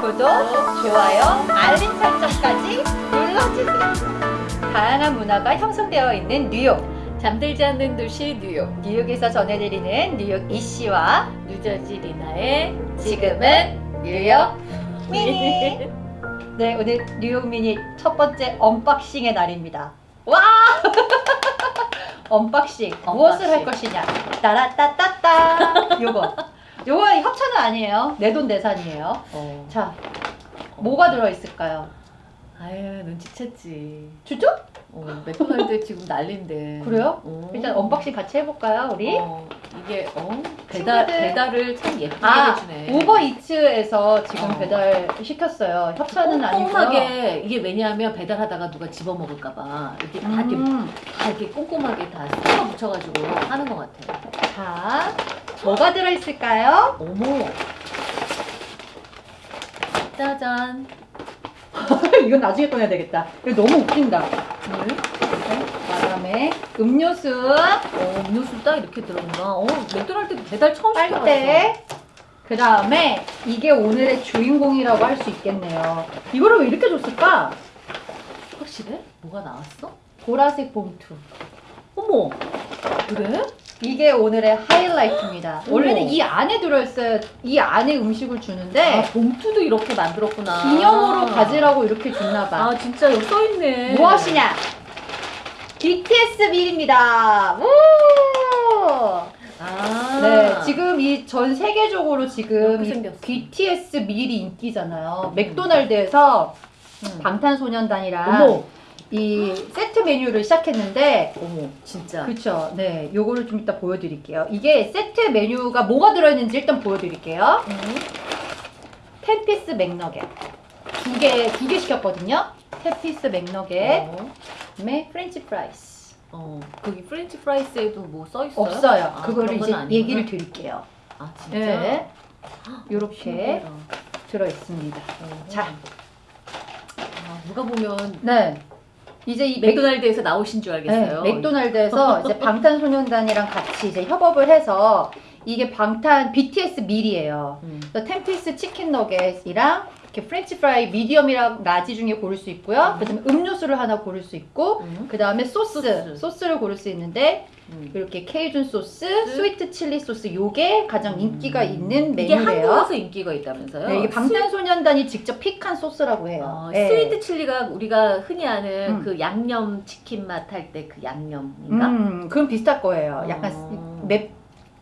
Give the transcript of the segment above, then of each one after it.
구독, 좋아요, 알림 설정까지 눌러주세요. 다양한 문화가 형성되어 있는 뉴욕. 잠들지 않는 도시 뉴욕. 뉴욕에서 전해드리는 뉴욕 이씨와 뉴저지 리나의 지금은 뉴욕 미니. 네, 오늘 뉴욕 미니 첫 번째 unboxing의 날입니다. 와! unboxing. 무엇을 할 것이냐? 따라따따따. 요거. 요거 협찬은 아니에요. 내 돈 내산이에요. 어. 자, 뭐가 들어있을까요? 아유 눈치챘지. 진짜? 어, 맥도날드 지금 난린데. 그래요? 어. 일단 unboxing 같이 해볼까요, 우리? 어, 이게 어 배달 친구들. 배달을 참 예쁘게 아, 해주네. 우버이츠에서 지금 어. 배달 시켰어요. 협찬은 아니고요. 꼼꼼하게 이게 왜냐하면 배달하다가 누가 집어 먹을까봐 이렇게 다 이렇게 음, 다 이렇게 꼼꼼하게 다 스티커 붙여가지고 하는 것 같아. 자, 뭐가 들어있을까요? 어머. 짜잔. 이건 나중에 꺼내야 되겠다. 이거 너무 웃긴다. 물. 그다음에 음료수, 어, 음료수 딱 이렇게 들어있나? 어, 맥도날드 배달 처음 시켜봤어. 빨대. 그 다음에 이게 오늘의 주인공이라고 할 수 있겠네요. 이거를 왜 이렇게 줬을까? 확실해? 뭐가 나왔어? 보라색 봉투. 어머. 그래? 이게 오늘의 하이라이트입니다. 원래는 이 안에 들어있어요. 이 안에 음식을 주는데 아, 봉투도 이렇게 만들었구나. 기념으로 가지라고 이렇게 줬나봐. 아, 진짜 여기 써있네. 무엇이냐? BTS 밀입니다. 우! 아. 네, 지금 이 전 세계적으로 지금. BTS 밀이 인기잖아요. 맥도날드에서 음. 방탄소년단이랑 어머. 이 세트 메뉴를 시작했는데 어머, 진짜. 그쵸. 네, 요거를 좀 이따 보여드릴게요. 이게 세트 메뉴가 뭐가 들어있는지 일단 보여드릴게요. 음. ten piece 맥너겟 두 개, 두 개 시켰거든요. ten piece 맥너겟, 어. 그다음에 French fries. 어, 거기 French fries에도 뭐 써있어요? 없어요. 아, 그거를 이제 아니구나. 얘기를 드릴게요. 아, 진짜? 네, 요렇게. 들어있습니다. 어. 자. 아, 누가 보면 네. 이제 이 맥, 맥도날드에서 나오신 줄 알겠어요. 네, 맥도날드에서 이제 방탄소년단이랑 같이 이제 협업을 해서 이게 방탄 BTS meal이에요. 음. ten piece chicken nugget이랑 이렇게 French fry medium이랑 large 중에 고를 수 있고요. 음. 그다음에 음료수를 하나 고를 수 있고 음. 그 다음에 소스, 소스. 를 고를 수 있는데 음. 이렇게 케이준 소스, sweet chili 소스 요게 가장 인기가 있는 음. 이게. 한국에서 인기가 있다면서요? 네, 이게 방탄소년단이 직접 픽한 소스라고 해요. 어, 네. 스위트 칠리가 우리가 흔히 아는 음. 그 양념 치킨 맛 할 때 그 양념인가? 음, 그럼 비슷할 거예요. 약간 어. 매,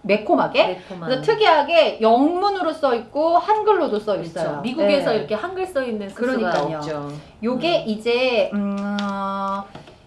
매콤하게. 매콤한. 그래서 특이하게 영문으로 써 있고 한글로도 써 있어요. 그렇죠. 미국에서 네. 이렇게 한글 써 있는 소스가 그러니까요. 없죠. 요게 이제 음,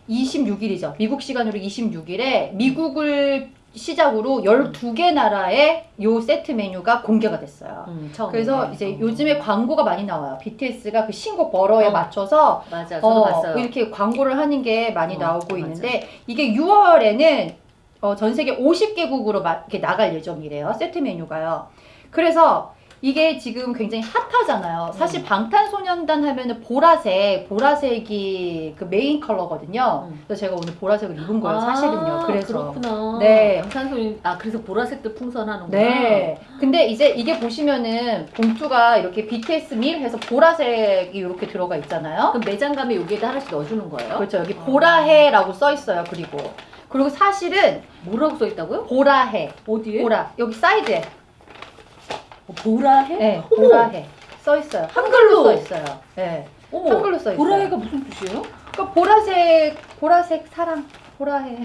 26일이죠. 미국 시간으로 26일에 미국을 시작으로 12개 나라의 요 세트 메뉴가 공개가 됐어요. 음. 그래서 이제 어. 요즘에 광고가 많이 나와요. BTS가 그 신곡 버러에 어. 맞춰서 맞아, 어. 이렇게 광고를 하는 게 많이 어, 나오고 맞아. 있는데 이게 6월에는 어, 전 세계 50개국으로 마, 이렇게 나갈 예정이래요. 세트 메뉴가요. 그래서 이게 지금 굉장히 핫하잖아요. 사실 음. 방탄소년단 하면은 보라색, 보라색이 그 메인 컬러거든요. 음. 그래서 제가 오늘 보라색을 입은 거예요, 아, 사실은요. 그래서. 그렇구나. 네. 방탄소년 아 그래서 보라색도 풍선하는구나. 네. 근데 이제 이게 보시면은 봉투가 이렇게 BTS 밀 해서 보라색이 이렇게 들어가 있잖아요. 그럼 매장 가면 여기에다 하나씩 넣어주는 거예요? 그렇죠. 여기 어. 보라해라고 써 있어요. 그리고 그리고 사실은 뭐라고 써 있다고요? 보라해, 어디에? 보라 여기 사이드에 어, 보라해? 네, 어머! 보라해 써 있어요. 한글로 써 있어요. 네, 어머. 한글로 써 있어요. 보라해가 무슨 뜻이에요? 그러니까 보라색, 보라색 사랑, 보라해.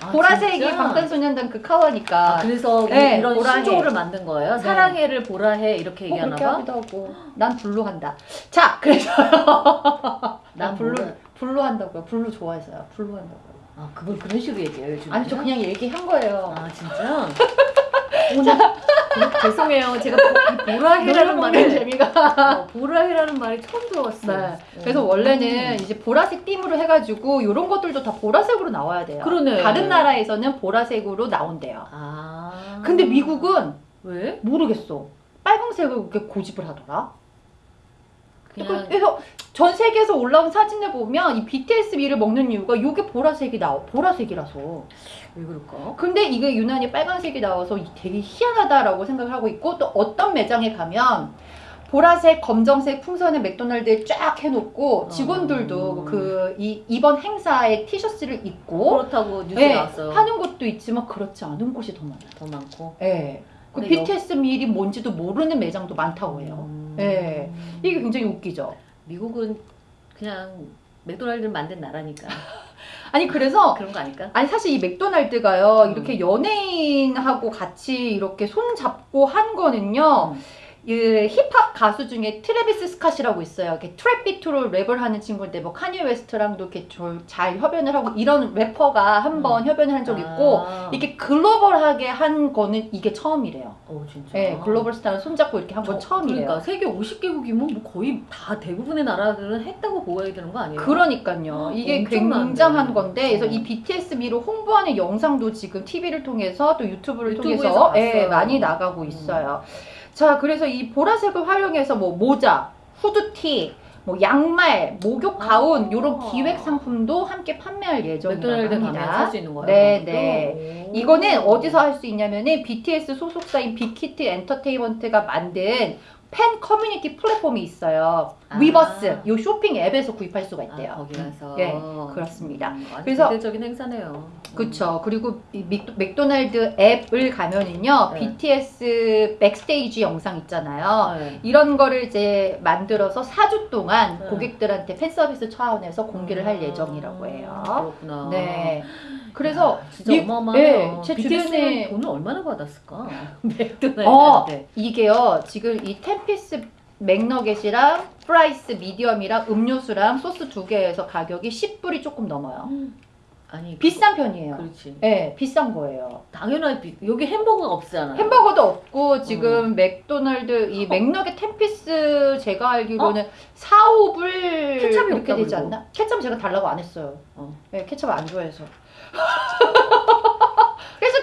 아, 보라색이 진짜? 방탄소년단 그 컬러니까. 아, 그래서 네, 이런 보라해. 신조어를 만든 거예요? 네. 사랑해를 보라해 이렇게 뭐 얘기하나 그렇게 봐? 하기도 하고. 난 blue 한다. 자, 그래서 난 blue. Blue 한다고요. Blue 좋아해서요. Blue 한다고요. 아 그걸 그런 식으로 얘기해요 요즘 아니 저 그냥 얘기한 거예요. 아 진짜? 오늘 그- 죄송해요 제가 보- 보라해라는 말을 재미가. 어, 보라해라는 말이 처음 들어봤어요 네. 어. 그래서 원래는 음. 이제 보라색 theme으로 해가지고 이런 것들도 다 보라색으로 나와야 돼요. 그러네. 다른 나라에서는 보라색으로 나온대요. 아 근데 미국은 왜? 모르겠어. 빨강색을 그렇게 고집을 하더라. 그냥 그래서 전 세계에서 올라온 사진을 보면 이 BTS 밀을 먹는 이유가 이게 보라색이 나와 보라색이라서. 왜 그럴까? 근데 이게 유난히 빨간색이 나와서 되게 희한하다라고 생각을 하고 있고 또 어떤 매장에 가면 보라색, 검정색 풍선을 맥도날드에 쫙 해놓고 직원들도 음. 그이 이번 행사의 티셔츠를 입고 그렇다고 뉴스에 네, 나왔어요. 하는 곳도 있지만 그렇지 않은 곳이 더 많아요. 더 많고. 예. 그 BTS 밀이 뭔지도 모르는 매장도 많다고 해요. 음. 예. 이게 굉장히 웃기죠. 미국은 그냥 맥도날드를 만든 나라니까 아니 그래서 그런 거 아닐까? 아니 사실 이 맥도날드가요 음. 이렇게 연예인하고 같이 이렇게 손 잡고 한 거는요 음. 이 힙합 가수 중에 트래비스 스캇이라고 있어요. 이렇게 trap 비트로 랩을 하는 친구인데 뭐 카니 웨스트랑도 이렇게 저- 잘 협연을 하고 이런 래퍼가 한번 협연을 한 적 있고 아. 이렇게 글로벌하게 한 거는 이게 처음이래요. 어 진짜. 네, 글로벌 스타를 손잡고 이렇게 한건 저- 처음이래요. 그러니까 세계 50개국이면 뭐 거의 다 대부분의 나라들은 했다고 보아야 되는 거 아니에요? 그러니까요. 이게 엄청난데. 굉장한 건데, 그래서 어. 이 BTS meal 홍보하는 영상도 지금 TV를 통해서 또 유튜브를 통해서. 예, 많이 나가고 음. 있어요. 자, 그래서 이 보라색을 활용해서 뭐 모자, 후드티, 뭐 양말, 목욕 가운 아. 이런 기획 상품도 함께 판매할 예정이라고 맥도날드 있는 거예요. 네? 네. 오. 이거는 어디서 할 수 있냐면은 BTS 소속사인 빅히트 엔터테인먼트가 만든 팬 커뮤니티 플랫폼이 있어요. 아. 위버스. 요 쇼핑 앱에서 구입할 수가 있대요. 아, 거기 가서. 예, 그렇습니다. 음, 그래서- 대대적인 행사네요. 그쵸. 그리고 이 맥도, 맥도날드 앱을 가면은요, 네. BTS backstage 영상 있잖아요. 네. 이런 거를 이제 만들어서 4주 동안 네. 고객들한테 팬 서비스 차원에서 공개를 할 아, 예정이라고 해요. 그렇구나. 네. 그래서 야, 진짜 미- 어마어마해요. 예, 제 주변에- 돈을 얼마나 받았을까? 어, 맥도날드한테. 이게요, 지금 이 ten piece 맥너겟이랑 fries medium이랑 음료수랑 소스 두 개에서 가격이 10불이 조금 넘어요. 아니 비싼 편이에요. 그렇지. 네, 비싼 거예요. 당연하게 비- 여기 햄버거가 없잖아. 햄버거도 없고 지금 맥도날드 이 맥너겟 ten piece 제가 알기로는 4, 5불 케찹이 이렇게 되지 그리고. 않나? 케찹 제가 달라고 안 했어요. 어. 네, 케찹 안 좋아해서.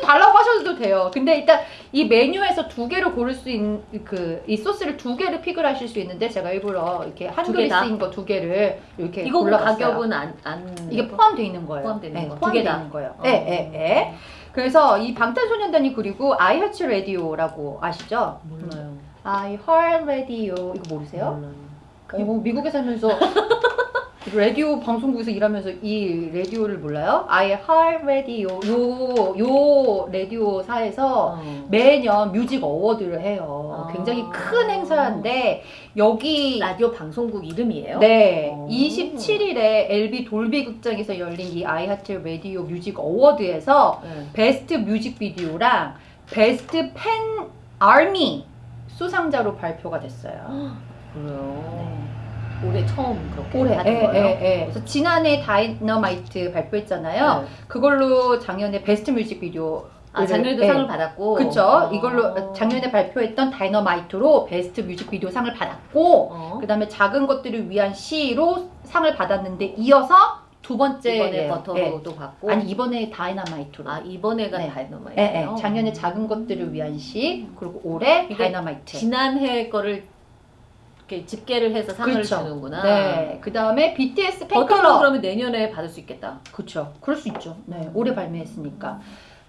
달라고 하셔도 돼요. 근데 일단 이 메뉴에서 두 개를 고를 수 있는 그 이 소스를 두 개를 pick을 하실 수 있는데 제가 일부러 이렇게 한 다? 그릇인 거 두 개를 이렇게 이거 골라봤어요. 가격은 안, 안 이게 포함되어 있는 거예요. 포함되어 있는 네, 거. 두 포함되어? 있는 거예요. 어. 네, 네, 네. 그래서 이 방탄소년단이 그리고 I Heart Radio라고 아시죠? 몰라요. I Heart Radio 이거 모르세요? 몰라요. 어, 미국에 살면서 라디오 방송국에서 일하면서 이 라디오를 몰라요? I Heart Radio 요, 요 라디오사에서 어. 매년 뮤직 어워드를 해요. 아. 굉장히 큰 행사인데 여기 라디오 방송국 이름이에요? 네, 오. 27일에 LA 돌비 극장에서 열린 이 iHeart Radio Music Award에서 네. 베스트 뮤직비디오랑 베스트 팬 ARMY 수상자로 발표가 됐어요. 그래요. 올해 처음 그렇게 올해, 하는 예, 거예요? 예, 예. 그래서 지난해 다이너마이트 발표했잖아요. 네. 그걸로 작년에 베스트 뮤직비디오 아 작년에도 예. 상을 받았고. 그쵸. 어. 이걸로 작년에 발표했던 다이너마이트로 베스트 뮤직비디오 상을 받았고 어. 그 다음에 작은 것들을 위한 시로 상을 받았는데 이어서 두 번째 이번에 버터로도 받고. 아니 이번에 다이너마이트로 아 이번에가 네. 다이너마이트요. 예, 예. 작년에 작은 것들을 위한 시 그리고 올해 다이너마이트 지난해 거를 이렇게 집계를 해서 상을 그렇죠. 주는구나. 네 그 다음에 BTS 버터로 팬클럽 그러면 내년에 받을 수 있겠다. 그렇죠 그럴 수 있죠 네 올해 발매했으니까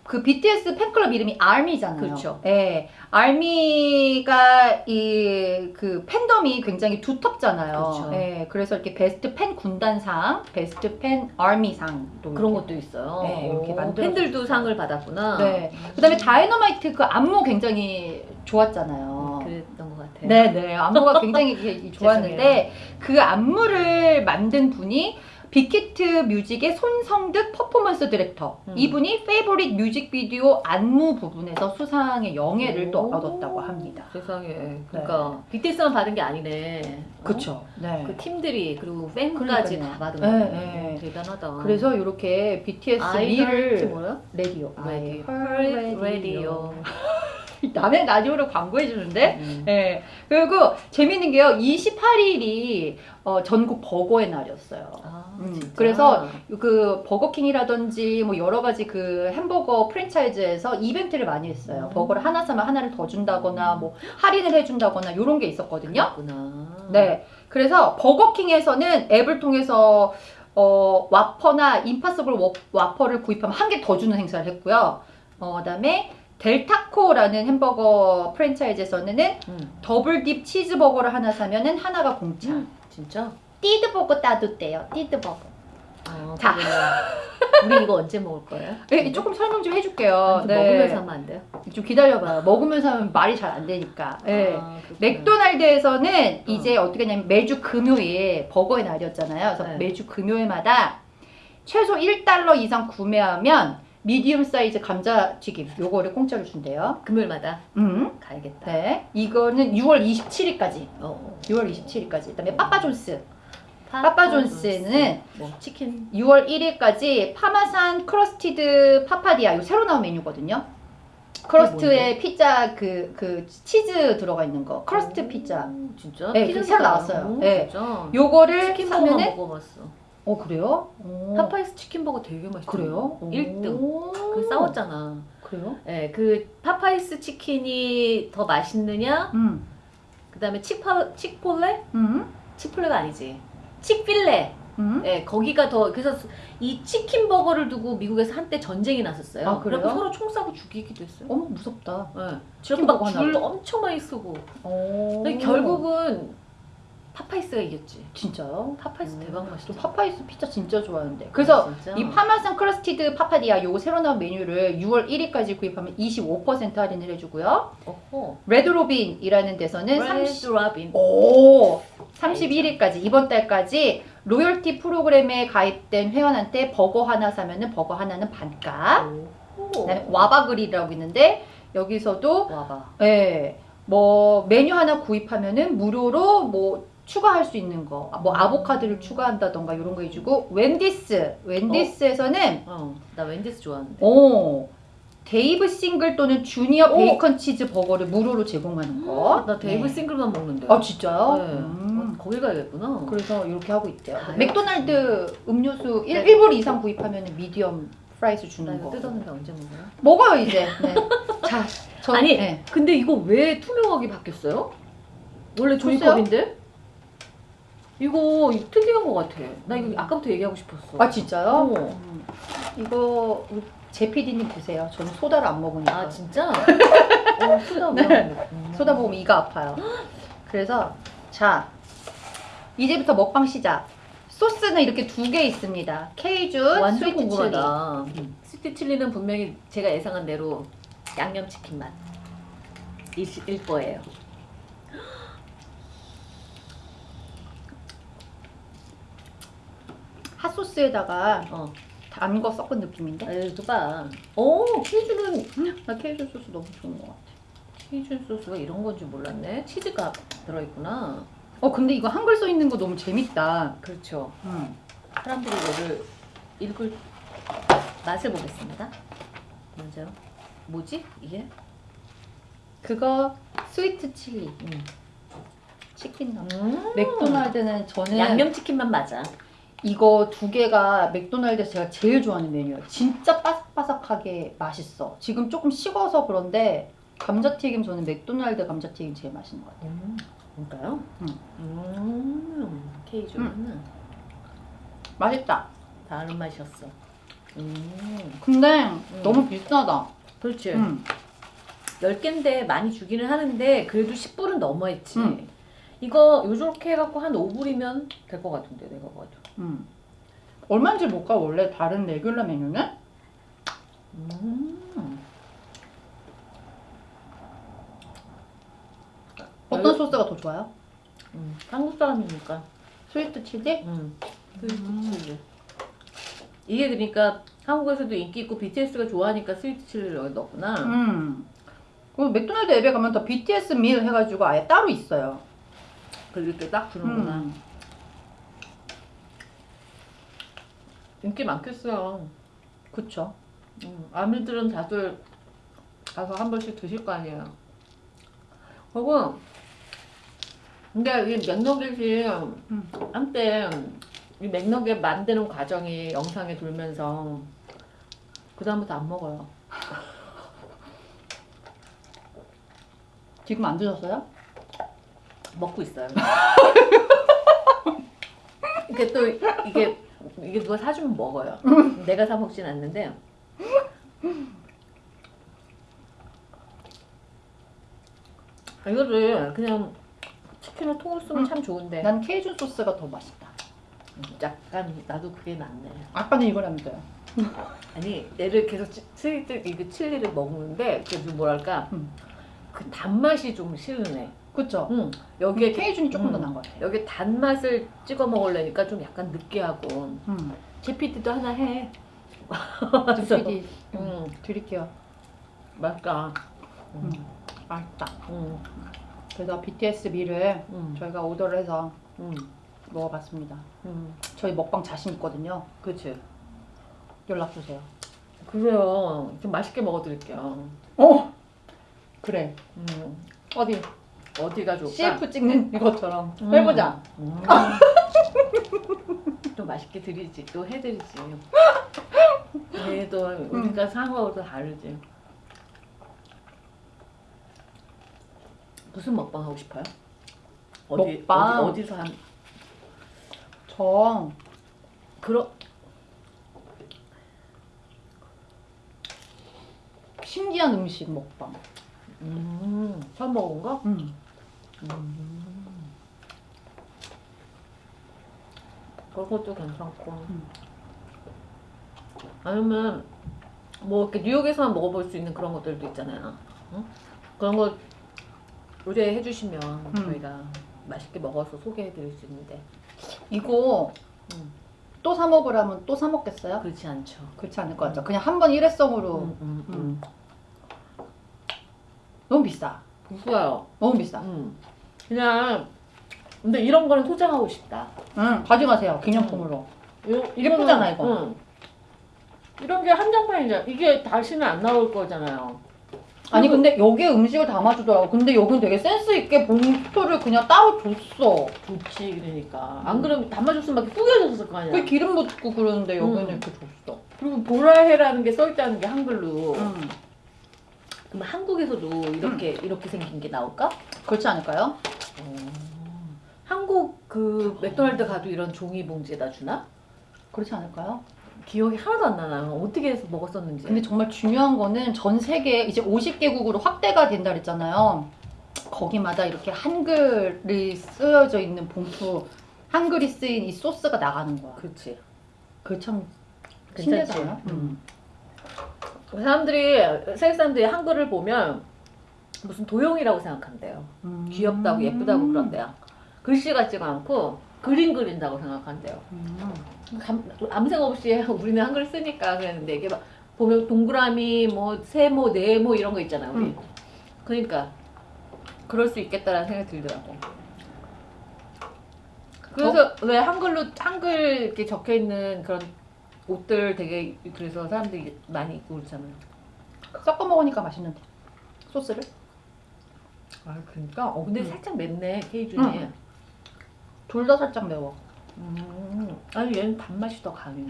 그 BTS 팬클럽 이름이 ARMY잖아요. 그렇죠. 네, ARMY가 이 그 팬덤이 굉장히 두텁잖아요. 그렇죠. 네, 그래서 이렇게 베스트 팬 군단상, 베스트 팬 ARMY상도 그런 것도 있어요. 네, 이렇게 오, 만들어서 팬들도. 상을 받았구나. 네. 그다음에 다이너마이트 그 안무 굉장히 좋았잖아요. 그랬던 것 같아요. 네, 네. 안무가 굉장히 좋았는데 그 안무를 만든 분이 빅히트 뮤직의 손성득 퍼포먼스 디렉터. 음. 이분이 Favorite 뮤직비디오 안무 부분에서 수상의 영예를 또 오, 얻었다고 합니다. 세상에. 그러니까 BTS만 받은 게 아니네. 어? 그렇죠. 네. 그 팀들이 그리고 팬까지 그러니까요. 다 받은 네, 거예요. 네. 대단하다. 그래서 이렇게 BTS 미를. 라디오. I heard 라디오. 남의 라디오를 광고해 주는데 음. 네. 그리고 재밌는 게요. 28일이 어, 전국 버거의 날이었어요. 아, 음? 그래서 그 버거킹이라든지 뭐 여러 가지 그 햄버거 프랜차이즈에서 이벤트를 많이 했어요. 음. 버거를 하나 사면 하나를 더 준다거나 뭐 할인을 해준다거나 이런 게 있었거든요. 그렇구나. 네. 그래서 버거킹에서는 앱을 통해서 어, 와퍼나 Impossible 워- 와퍼를 구입하면 한 개 더 주는 행사를 했고요. 어, 그다음에 델타코라는 햄버거 프랜차이즈에서는 음. Double Del 치즈버거를 하나 사면은 하나가 공짜. 진짜? 띠드버거 따도 돼요. 띠드버거. 어, 자. 우리 이거 언제 먹을 거예요? 네, 조금 설명 좀 해줄게요. 아, 네. 먹으면서 하면 안 돼요? 좀 기다려봐요. 먹으면서 하면 말이 잘 안 되니까. 네. 아, 그렇구나. 맥도날드에서는 이제 어떻게 하냐면 매주 금요일 버거의 날이었잖아요. 그래서 네. 매주 금요일마다 최소 1달러 이상 구매하면 medium 사이즈 감자튀김 요거를 공짜로 준대요. 금요일마다 음. 가야겠다. 네. 이거는 6월 27일까지. 어. 6월 27일까지. 그다음에 빠빠존스. 파파 파파존스는 뭐 치킨 6월 1일까지 Parmesan Crusted Papadia 이거 새로 나온 메뉴거든요. crust에 피자 그 그 치즈 들어가 있는 거. crust 오, 피자. 진짜? 네, 피자 그 새로 나왔어요. 오, 네. 진짜. 요거를 사면은 먹어봤어. 어 그래요? 오. 파파이스 치킨 버거 되게 맛있어. 그래요? 1등. 오. 그 싸웠잖아. 그래요? 예, 그 파파이스 치킨이 더 맛있느냐? 음. 그다음에 치파 치폴레? 음. 치폴레가 아니지. 치필레. 음. 예, 거기가 더 그래서 이 치킨 버거를 두고 미국에서 한때 전쟁이 났었어요. 아, 그래요? 서로 총 쏘고 죽이기도 했어요. 어머 무섭다. 예. 치킨 그래서 버거 막 줄? 엄청 많이 서고. 오. 근데 결국은 파파이스가 이겼지. 진짜요? 파파이스 음. 대박 저 맛있어. 파파이스 피자 진짜 좋아하는데. 그래서 아, 진짜? 이 Parmesan Crusted Papadia 요거 새로 나온 메뉴를 6월 1일까지 구입하면 25% 할인을 해주고요. 어허. 레드로빈이라는 데서는 30, 레드 라빈. 오 31일까지 이번 달까지 loyalty 프로그램에 가입된 회원한테 버거 하나 사면은 버거 하나는 반값. 오. 그다음에 와바그릴이라고 있는데 여기서도 와바. 예, 뭐 메뉴 하나 구입하면은 무료로 뭐 추가할 수 있는 거, 뭐 아보카도를 추가한다던가 이런 거 해주고 웬디스, 웬디스에서는 어, 나 웬디스 좋아하는데. 오 Dave Single 또는 주니어 오. 베이컨 치즈 버거를 무료로 제공하는 거. 나 Dave 네. Single만 먹는데. 아 진짜요? 네. 음. 어, 거기 가야겠구나. 그래서 이렇게 하고 있대요. 다 맥도날드 음료수 네. 1, 불 이상 구입하면 medium fries 나 주는 거. 뜯었는데 언제 먹어요? 먹어요 이제. 네. 자, 저 아니, 네. 근데 이거 왜 투명하게 바뀌었어요? 원래. 종이컵인데? 이거 특이한 것 같아. 나 이거 아까부터 얘기하고 싶었어. 아 진짜요? 어. 음. 이거 제 PD님 드세요. 저는 소다를 안 먹으니까. 아 진짜? 어, 소다 네. 네. 소다 먹으면 이가 아파요. 그래서 자 이제부터 먹방 시작. 소스는 이렇게 두 개 있습니다. 케이준, 스위트 칠리. 음. 스위트 칠리는 분명히 제가 예상한 대로 양념 치킨 맛. 일 거예요. 핫소스에다가 어. 단 거 섞은 느낌인데? 에이, 또 봐. 오, 케이준은 나 케이준 소스 너무 좋은 것 같아. 케이준 소스가 이런 건줄 몰랐네. 치즈가 들어있구나. 어 근데 이거 한글 써 있는 거 너무 재밌다. 그렇죠. 음. 사람들이 이거를 읽을 맛을 보겠습니다. 먼저 뭐지 이게? 그거 스위트 칠리 음. 치킨 나. 음. 맥도날드는 저는 양념 치킨만 맞아. 이거 두 개가 맥도날드에서 제가 제일 좋아하는 메뉴예요. 진짜 바삭바삭하게 맛있어. 지금 조금 식어서 그런데 감자튀김 저는 맥도날드 감자튀김 제일 맛있는 것 같아요. 음. 뭔가요? 음. 음. 케이준은 맛있다. 다른 맛이었어. 음. 근데 너무 비싸다. 그렇지. 음. 10개인데 많이 주기는 하는데 그래도 10불은 넘어했지. 음. 이거 요렇게 해갖고 한 5불이면 될 것 같은데 내가 봐도. 음. 얼마인지 볼까 원래 다른 레귤러 메뉴는? 음. 어떤 소스가 더 좋아요? 음. 한국 사람이니까. 스위트 칠리? 음. 스위트 칠리. 이게 그러니까 한국에서도 인기 있고 BTS가 좋아하니까 스위트 칠리를 여기 넣었구나. 음. 그리고 맥도날드 앱에 가면 더 BTS 밀 해가지고 아예 따로 있어요. 그리고 이렇게 딱 주는구나. 음. 인기 많겠어요. 그쵸. 음. 아미들은 다들 가서 한 번씩 드실 거 아니에요. 그리고 근데 이 맥너겟이 음. 한때 이 맥너겟 만드는 과정이 영상에 돌면서 그 다음부터 안 먹어요. 지금 안 드셨어요? 먹고 있어요. 이게 또 이게 이게 누가 사주면 먹어요. 내가 사 먹진 않는데. 아, 이거를 그냥 치킨을 통으로 쓰면 음. 참 좋은데 난 케이준 소스가 더 맛있다. 약간 나도 그게 낫네. 아빠는 이거라면서요. 아니 얘를 계속 치- 칠리 이거 칠리를 먹는데 그좀 뭐랄까 음. 그 단맛이 좀 싫으네. 그쵸? 응. 여기에 케이준이 조금 더 음. 나은 것 같아요. 여기 단맛을 찍어 먹으려니까 좀 약간 느끼하고 음. 제피티도 하나 해. PD 음, 드릴게요. 맛있다. 음. 맛있다. 음, 그래서 BTS 미를 음, 저희가 오더를 해서 음, 먹어봤습니다. 음. 저희 먹방 자신 있거든요. 그치. 연락 주세요. 그래요. 좀 맛있게 먹어드릴게요. 어 그래. 음, 어디 어디가 좋을까? CF 찍는 이것처럼 음. 해보자. 음. 또 맛있게 드리지. 또 해드리지. 얘도 우리가 상어도 다르지. 무슨 먹방 하고 싶어요? 어디, 먹방? 어디 어디서 한 저 그런 신기한 음식 먹방. 음, 처음 먹은 거? 음. 그런 것도 괜찮고. 음. 아니면 뭐 이렇게 뉴욕에서만 먹어볼 수 있는 그런 것들도 있잖아요. 응? 그런 거 의뢰해 주시면 음. 저희가 맛있게 먹어서 소개해 드릴 수 있는데 이거 음. 또사 먹으라면 또 사 먹겠어요? 그렇지 않죠. 그렇지 않을 것 같죠. 그냥 한 번 일회성으로 음, 음, 음. 너무 비싸. 비싸요. 너무 비싸. 음. 그냥 근데 이런 거는 소장하고 싶다. 응, 가져가세요. 기념품으로. 요, 예쁘잖아, 이거. 응. 이런 게 한정판이잖아. 이게 다시는 안 나올 거잖아요. 아니 근데 여기에 음식을 담아주더라고. 근데 여긴 되게 센스 있게 봉투를 그냥 따로 줬어. 좋지 그러니까. 안 그러면 담아줬으면 막 구겨졌을 거 아니야. 그 기름 묻고 그러는데 여기는 음. 이렇게 줬어. 그리고 보라해라는 게 써있다는 게 한글로. 음. 그럼 한국에서도 이렇게 이렇게 생긴 게 나올까? 그렇지 않을까요? 한국 그 맥도날드 가도 이런 종이 봉지에다 주나? 그렇지 않을까요? 기억이 하나도 안 나나. 어떻게 해서 먹었었는지. 근데 정말 중요한 거는 전 세계 이제 50개국으로 확대가 된다 그랬잖아요. 거기마다 이렇게 한글이 쓰여져 있는 봉투, 한글이 쓰인 이 소스가 나가는 거야. 그렇지. 그게 참 괜찮지. 신기하지 않아? 음. 사람들이 세계 사람들이 한글을 보면 무슨 도용이라고 생각한대요. 음. 귀엽다고 예쁘다고 그런대요. 글씨 같지가 않고 그림 그린다고 생각한대요. 음. 감, 아무 생각 없이 우리는 한글 쓰니까 그랬는데 이게 막 보면 동그라미 뭐 세모 네모 이런 거 있잖아요. 우리. 음. 그러니까 그럴 수 있겠다라는 생각이 들더라고. 그래서 왜 한글로 한글 이렇게 적혀 있는 그런 옷들 되게 그래서 사람들이 많이 입고 그렇잖아요. 섞어 먹으니까 맛있는데 소스를? 아 그러니까 어 근데 음. 살짝 맵네 케이준이. 음. 둘다 살짝 매워. 음. 아니 얘는 단맛이 더 강해.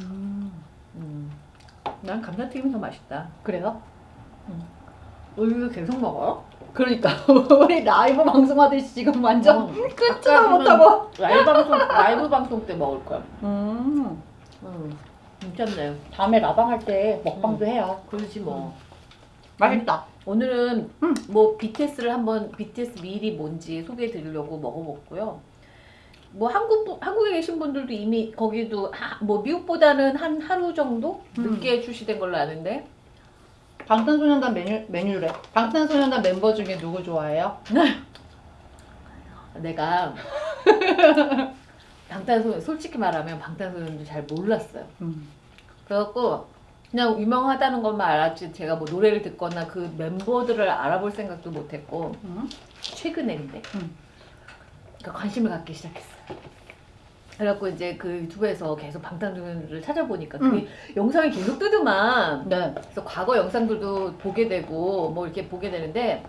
음. 난 감자튀김이 더 맛있다. 그래요? 어, 이거 계속 먹어요? 그러니까 우리 라이브 방송하듯이 지금 완전 어. 끊지도 못하고. 라이브 방송 라이브 방송 때 먹을 거야. 음. 음. 괜찮네. 다음에 라방 할 때 먹방도 해요. 그러지 뭐. 맛있다. 오늘은 음. 뭐 BTS를 한번 BTS 미리 뭔지 소개해 드리려고 먹어봤고요. 뭐 한국 분- 한국에 계신 분들도 이미 거기도 하, 뭐 미국보다는 한 하루 정도 음. 늦게 출시된 걸로 아는데 방탄소년단 메뉴 메뉴래. 방탄소년단 멤버 중에 누구 좋아해요? 내가 방탄소년 솔직히 말하면 방탄소년도 잘 몰랐어요. 음. 그래갖고 그냥 유명하다는 것만 알았지 제가 뭐 노래를 듣거나 그 멤버들을 알아볼 생각도 못했고 음. 최근에 근데 음. 그러니까 관심을 갖기 시작했어요. 그래갖고 이제 그 유튜브에서 계속 방탄소년단을 찾아보니까 그 음. 영상이 계속 뜨더만 네. 그래서 과거 영상들도 보게 되고 뭐 이렇게 보게 되는데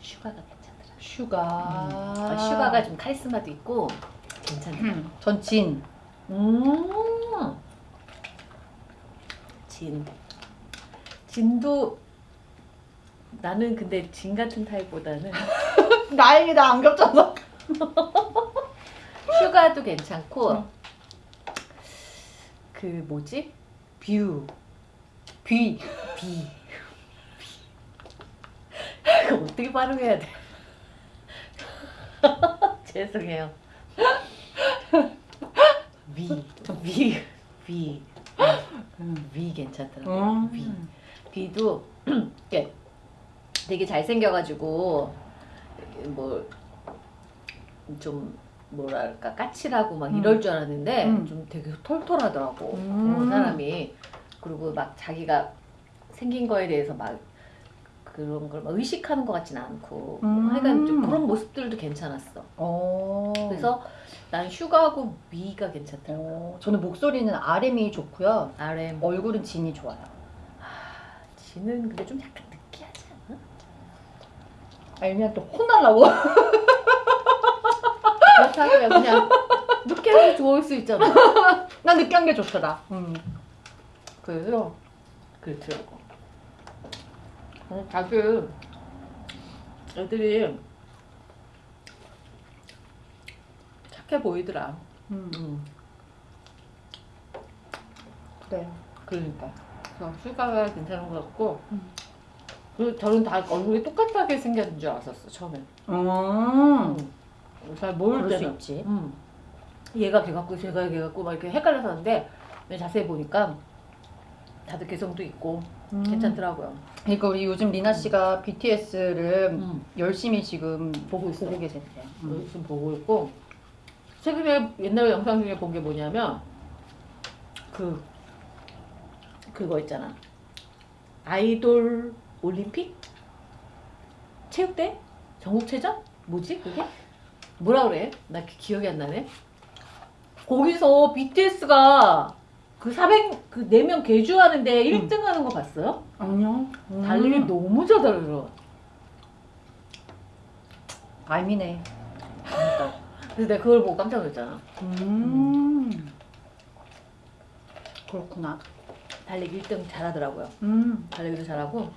슈가가 괜찮더라. 슈가. 아, 슈가가 좀 카리스마도 있고 괜찮더라. 음. 전 진. 음. 진. 진도 나는 근데 진 같은 타입보다는 다행이다 안 겹쳐서. 슈가도 괜찮고 응. 그 뭐지? 뷔, 비. 비. 이거 어떻게 발음해야 돼? 죄송해요. 뷔, 뷔, 뷔, 뷔 괜찮더라고요. 뷔. 음. 비도 이렇게 되게 잘생겨가지고 뭐 좀 뭐랄까 까칠하고 막 이럴 음. 줄 알았는데 음. 좀 되게 털털하더라고 음. 어, 사람이 그리고 막 자기가 생긴 거에 대해서 막 그런 걸 막 의식하는 것 같지는 않고 음. 하여간 좀 그런 모습들도 괜찮았어 어. 그래서 난 슈가하고 미가 괜찮더라고 어, 저는 목소리는 RM이 좋고요. RM 얼굴은 진이 좋아요. 지는 근데 좀 약간 느끼하지 않아? 알면 또 혼날라고. 그렇다고요 그냥 느끼하게 좋을 수 있잖아 난 느끼한 게 좋더라. 음. 그래서 그렇더라고. 어, 다들 애들이 착해 보이더라. 음. 음, 그래. 그러니까. 그래서 슈가가 괜찮은 것 같고. 음. 그리고 저는 다 얼굴이 똑같하게 생겼는 줄 알았었어 처음엔. 음. 음. 잘 모를 그럴 수 때는. 있지. 음. 얘가 걔 같고 쟤가 걔 같고 막 이렇게 헷갈려서 하는데 자세히 보니까 다들 개성도 있고 음. 괜찮더라고요. 그러니까 우리 요즘 리나 씨가 BTS를 음. 열심히 지금 보고 있어. 보고 계세요. 음. 지금 보고 있고 최근에 옛날 영상 중에 본 게 뭐냐면 그 그거 있잖아. 아이돌 올림픽? 체육대? 전국체전? 뭐지 그게? 뭐라 그래? 나 기- 기억이 안 나네. 거기서 BTS가 그 400, 그 4명 개주하는데 1등 하는 거 봤어요? 안녕. 달리기 너무 잘하더라. 알미네. 그래서 내가 그걸 보고 깜짝 놀랐잖아. 음. 그렇구나. 달리기 1등 잘하더라고요. 음. 달리기도 잘하고.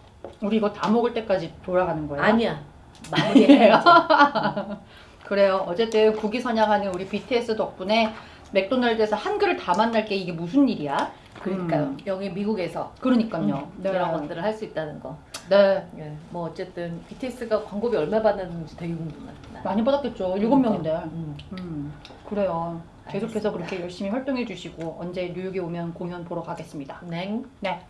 우리 이거 다 먹을 때까지 돌아가는 거예요? 아니야. 마무리해야지. 그래요. 어쨌든 국위 선양하는 우리 BTS 덕분에 맥도날드에서 한 그릇 다 만날 게 이게 무슨 일이야? 그러니까요. 음. 여기 미국에서 그러니까요. 음, 이런 것들을 할 수 있다는 거. 네. 예. 뭐 어쨌든 BTS가 광고비 얼마 받았는지 되게 궁금해. 나. 많이 받았겠죠. 일곱 명인데. 음. 음. 그래요. 계속해서 그렇게 열심히 활동해 주시고 언제 뉴욕에 오면 공연 보러 가겠습니다. 냉. 네.